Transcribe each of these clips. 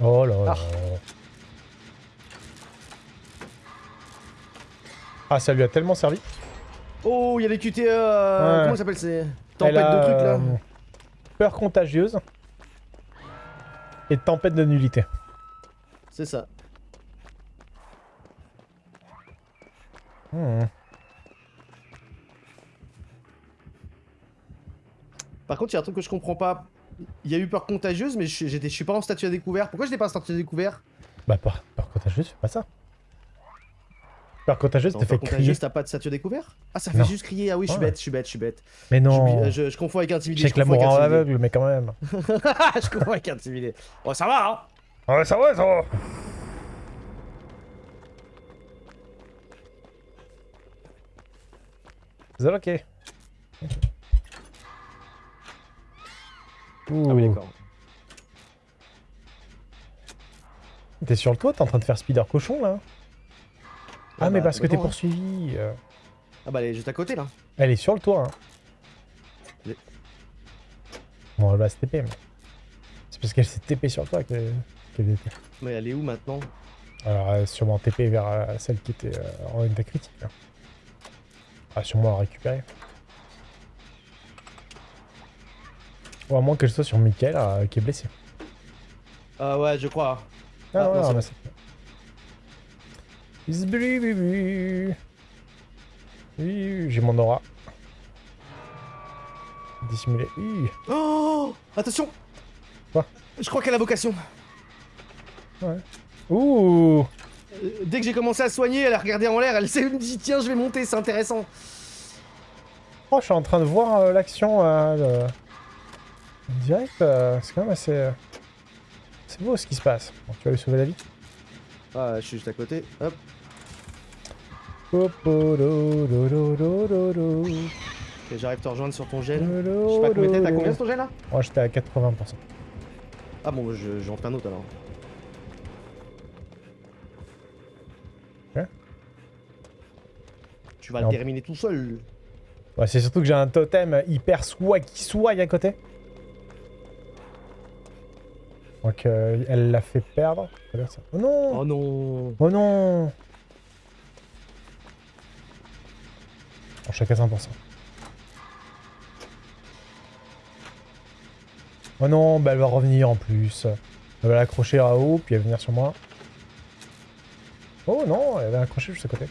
Oh là là. Ah, ça lui a tellement servi. Oh, il y a les QTE. euh, Ouais. Comment ça s'appelle ces tempêtes a, de trucs là euh, Peur contagieuse. Et tempête de nullité. C'est ça. Hmm. Par contre, il y a un truc que je comprends pas. Il y a eu peur contagieuse, mais je je suis pas en statut à découvert. Pourquoi je n'ai pas en statut à découvert? Bah, peur, peur contagieuse, fais pas ça. Peur contagieuse, te fait crier. contagieuse, t'as pas de statut à découvert? Ah, ça fait Non. juste crier. Ah oui, je suis Ouais. bête, je suis bête, je suis bête. Mais non. Euh, Je, je confonds avec intimidé. Confonds l'amour en aveugle, mais quand même. je confonds avec intimidé. Oh, ça va, hein Ouais, ça va, ça va. C'est ok. Ouh. Ah oui, d'accord. T'es sur le toit, t'es en train de faire speeder cochon là? Ah, Ah mais bah, parce que t'es poursuivi. euh. Ah bah, elle est juste à côté là. Elle est sur le toit. Hein. Bon, elle va se TP, mais. C'est parce qu'elle s'est TP sur le toit que- qu'elle était. Mais elle est où maintenant? Alors, elle est sûrement TP vers euh, celle qui était euh, en état critique. Là. Ah, sûrement la récupérer. Ou à moins qu'elle soit sur Michael euh, qui est blessé. Ah ouais, je crois. Ah, Ah, non, c'est J'ai mon aura. Dissimulé. Oh Attention Quoi? Je crois qu'elle a vocation. Ouh Euh, dès que j'ai commencé à soigner, elle a regardé en l'air, elle s'est dit tiens, je vais monter, c'est intéressant. Oh, je suis en train de voir euh, l'action euh, le- direct. euh, c'est quand même assez. euh, C'est beau ce qui se passe. Bon, tu vas lui sauver la vie. Ah, je suis juste à côté. Hop. Ok, j'arrive te rejoindre sur ton gel. Je Je sais pas combien t'es, t'as combien sur ton gel là Moi j'étais à 80%. Ah bon, je- j'en fais un autre alors. Tu vas Non. le terminer tout seul. Ouais, c'est surtout que j'ai un totem hyper swag à côté. Donc euh, elle l'a fait perdre. Oh non Oh non Oh non Bon, à 400%. Oh non, bah elle va revenir en plus. Elle va l'accrocher à haut, puis elle va venir sur moi. Oh non, elle va l'accrocher juste à côté.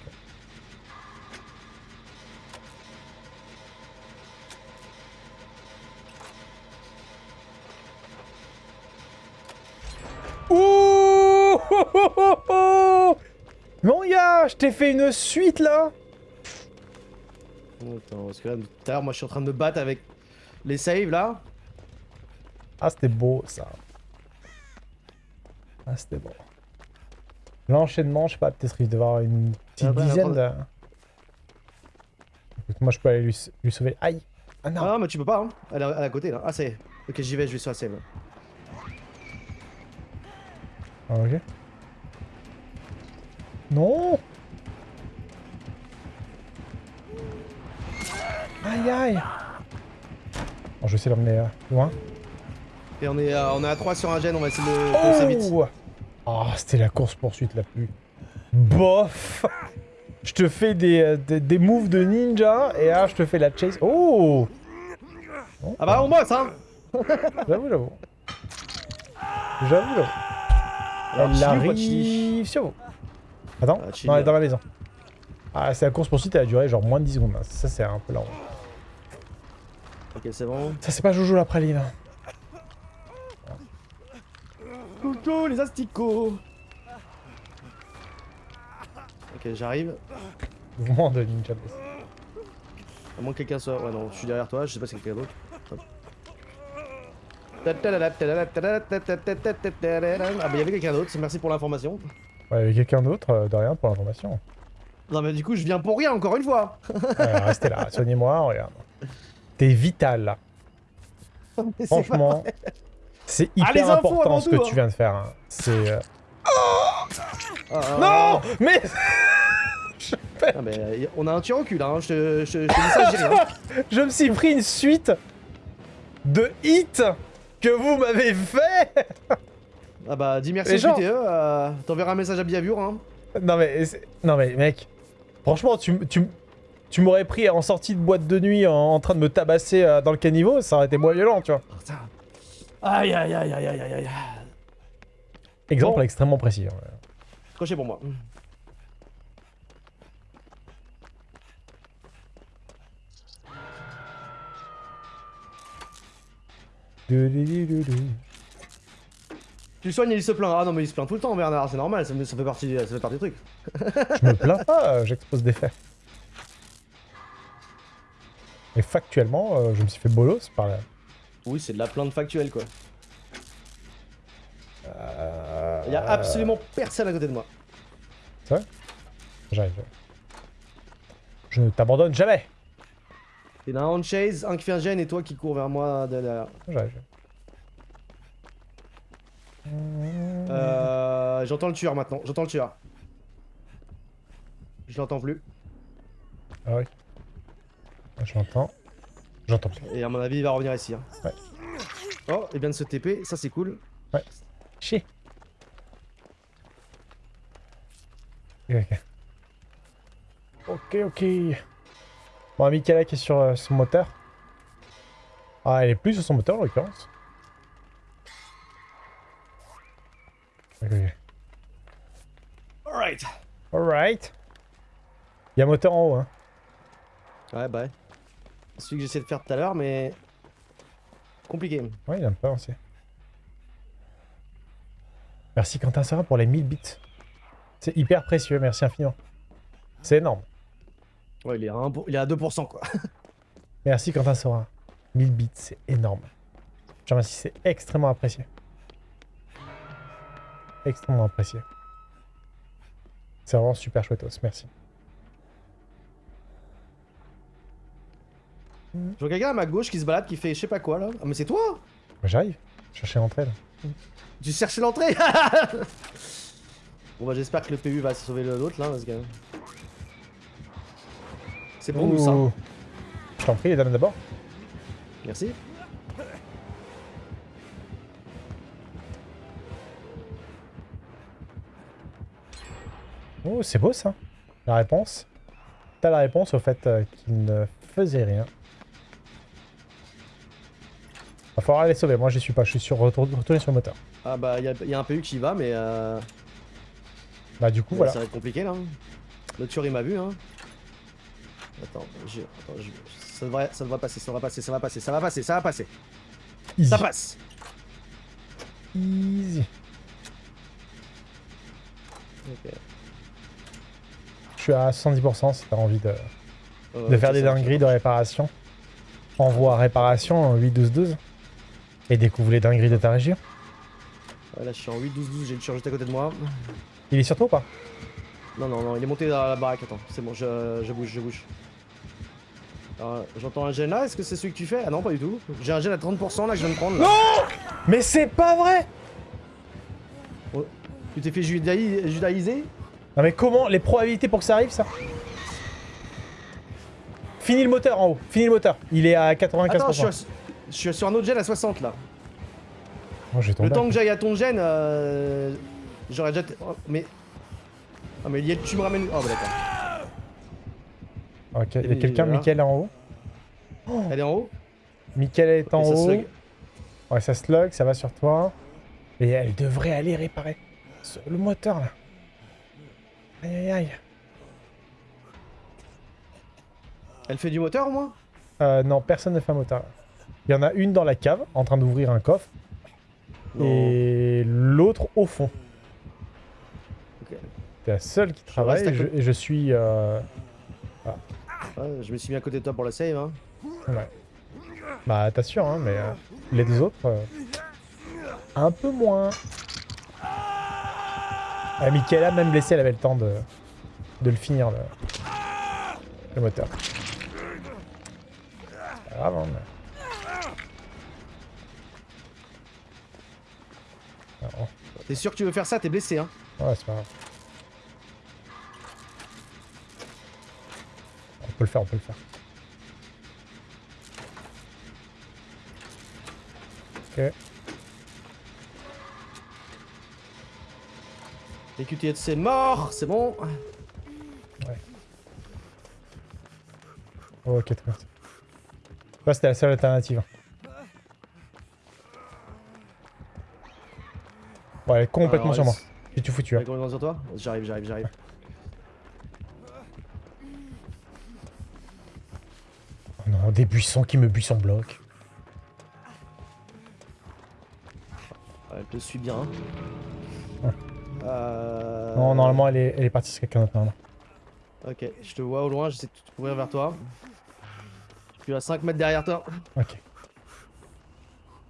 T'ai fait une suite là Oh, Attends, parce que là, tout à l'heure, moi je suis en train de me battre avec les saves là. Ah, c'était beau ça. Ah, c'était beau. L'enchaînement, je sais pas, peut-être il devait avoir une petite Ah bah, dizaine de... Écoute, moi je peux aller lui, lui sauver. Aïe Ah non Ah, mais tu peux pas, hein. Elle est elle est à côté là. Ah, c'est. Ok, j'y vais, je vais sur la save. Ah, ok. Non Aïe aïe Bon, je vais essayer de l'emmener euh, loin. Et on est, à, on est à 3 sur un gène, on va essayer de foncer vite. Oh Ah, c'était la course-poursuite la plus... Bof Je te fais des, euh, des, des moves de ninja, et là, je te fais la chase. Oh Ah bah, on bosse, hein J'avoue, j'avoue. J'avoue, j'avoue. Alors, Elle arrive sur vous. Attends, Ah, non, elle est dans la maison. Ah, c'est la course-poursuite, elle a duré genre moins de 10 secondes. hein. Ça, c'est un peu long. Ok, c'est bon. Ça, c'est pas Jojo la praline. Coucou les asticots Ok, j'arrive. Mouvement de ninja. blessé. À moins que quelqu'un soit. Ouais, non, je suis derrière toi, je sais pas si c'est quelqu'un d'autre. Ah, bah, il y avait quelqu'un d'autre, merci pour l'information. Ouais, il y avait quelqu'un d'autre, euh, de rien pour l'information. Non, mais du coup, je viens pour rien, encore une fois Ouais, restez là, soignez-moi, regarde. T'es vital c'est Franchement, c'est Ah, les hyper infos important ce que hein. tu viens de faire. hein. C'est. euh, ah, Non Mais ah, mais, euh, on a un tir au cul là, hein. je, te, je, je te dis ça, je dis rien. Je me suis pris une suite de hits que vous m'avez fait Ah bah dis merci au gens- QTE, euh, t'enverras un message à Biavure hein. Non mais, non mais mec, franchement, tu, tu, tu m'aurais pris en sortie de boîte de nuit en, en train de me tabasser euh, dans le caniveau, ça aurait été moins violent, tu vois. Putain. Aïe aïe aïe aïe aïe aïe aïe. Exemple Bon. extrêmement précis. hein. Crochet pour moi. Du- du- du- du- du. Tu le soignes et il se plaint. Ah non mais il se plaint tout le temps Bernard, c'est normal, ça, ça fait partie, ça fait partie du truc. Je me plains pas, j'expose des faits. Et factuellement, euh, je me suis fait bolos par là. Oui c'est de la plainte factuelle quoi. Euh, Il y a absolument personne à côté de moi. J'arrive. Je ne t'abandonne jamais. Il y en a un on chase, un qui fait un gène et toi qui cours vers moi de derrière. J'arrive. Euh, j'entends le tueur maintenant, j'entends le tueur. Je l'entends plus. Ah oui. Je l'entends. J'entends plus. Et à mon avis il va revenir ici. hein. Ouais. Oh, il vient de se TP, ça c'est cool. Chier. Ok, ok. Ok, ok. Bon, Michaela qui est sur euh, son moteur. Ah, elle est plus sur son moteur en l'occurrence. Ok, ok. Alright. Alright. Il y a un moteur en haut, hein. Ouais bah ouais. Celui que j'essaie de faire tout à l'heure mais... Compliqué. Ouais, il a peu avancé. Merci Quentin Sarah pour les 1000 bits. C'est hyper précieux, merci infiniment. C'est énorme. Ouais il est à, 1 pour- il est à 2% quoi. Merci Quentin Sora. 1000 bits, c'est énorme. Je te remercie, c'est extrêmement apprécié. Extrêmement apprécié. C'est vraiment super chouettos, merci. Je vois quelqu'un à ma gauche qui se balade qui fait je sais pas quoi là. Ah mais c'est toi J'arrive, chercher l'entrée là. Tu cherchais l'entrée Bon bah j'espère que le PU va sauver le- l'autre là parce que... C'est pour nous ça. Je t'en prie, les dames d'abord. Merci. Oh, c'est beau ça. La réponse. T'as la réponse au fait euh, qu'il ne faisait rien. Falloir les sauver. Moi, je suis pas. Je suis sur retour- retourné sur le moteur. Ah bah il y, a- y a un PU qui va mais euh... Bah, du coup, voilà. ça va être compliqué là. Le tueur il m'a vu hein. Attends, je... Attends, je- Ça, devrait... ça devrait passer, ça devrait passer, ça va passer, ça va passer, ça va passer. Easy. Ça passe Easy. Ok. Je suis à 70% si t'as envie de, Euh, de faire des dingueries de réparation. Envoie réparation en 8-12-12 et découvre les dingueries de ta région. Ouais, là je suis en 8-12-12, j'ai le tueur juste à côté de moi. Il est sur toi ou pas? Non, non, non, il est monté dans la baraque, attends, c'est bon, je, je bouge, je bouge. Alors, J'entends un gène là, est-ce que c'est celui que tu fais? Ah non, pas du tout. J'ai un gène à 30% là que je viens de prendre. Là. Mais c'est pas vrai Tu t'es fait judaï- judaïser? Non mais comment Les probabilités pour que ça arrive ça? Fini le moteur en haut, fini le moteur. Il est à 95%. Attends, je suis, à- je suis sur un autre gène à 60 là. Oh, Le temps que j'aille à ton gène, euh, j'aurais déjà. oh, mais. Ah, mais Liel, tu me ramènes. Oh, bah d'accord. Ok, il y a quelqu'un. Mickaël en haut? Elle est en haut? Mickaël est en haut. slug. Ouais, ça slug, ça va sur toi. Et elle devrait aller réparer le moteur là. Aïe aïe aïe. Elle fait du moteur au moins? Euh, non, personne ne fait un moteur. Il y en a une dans la cave en train d'ouvrir un coffre Non. et l'autre au fond. T'es la seule qui travaille et je, et je suis. euh, Ouais, je me suis mis à côté de toi pour le save. Hein. Ouais. Bah, t'assures, hein, mais euh, les deux autres. euh, un peu moins. Ah, Michaela, même blessée, elle avait le temps de, de le finir, le, le moteur. Pas grave, hein, mais- T'es sûr que tu veux faire ça? T'es blessé, hein? Ouais, c'est pas grave. On peut le faire, on peut le faire. Ok. Les QTS c'est mort, c'est bon. Ouais. Oh, ok, très bien. C'était la seule alternative. Est complètement Alors, sur moi. J'ai tout foutu. Elle Hein. sur toi J'arrive, j'arrive, j'arrive. Oh non, des buissons qui me buissent en bloc. Elle te suit bien. Ouais. Euh... Non, normalement, elle est, elle est partie sur quelqu'un d'autre. Ok, je te vois au loin, j'essaie de courir vers toi. Je suis à 5 mètres derrière toi. Ok.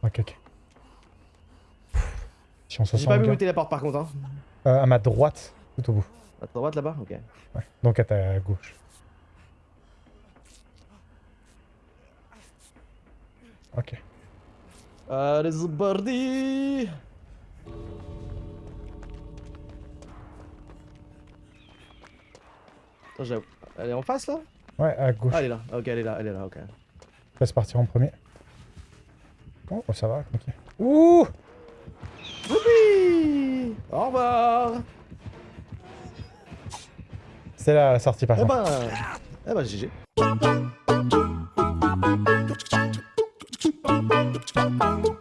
Ok, ok. J'ai pas vu où était la porte par contre. Hein. Euh, à ma droite, tout au bout. À ta droite là-bas? Ok. Ouais. Donc à ta gauche. Ok. Allez, parti Attends, j'ai- Elle est en face là? Ouais, à gauche. Ah, elle est là. Ok, elle est là, elle est là, ok. Laisse partir en premier. Oh, ça va, ok. Ouh Youpi Au revoir C'est là la sortie par Eh ben... Eh ben, GG. Thank you.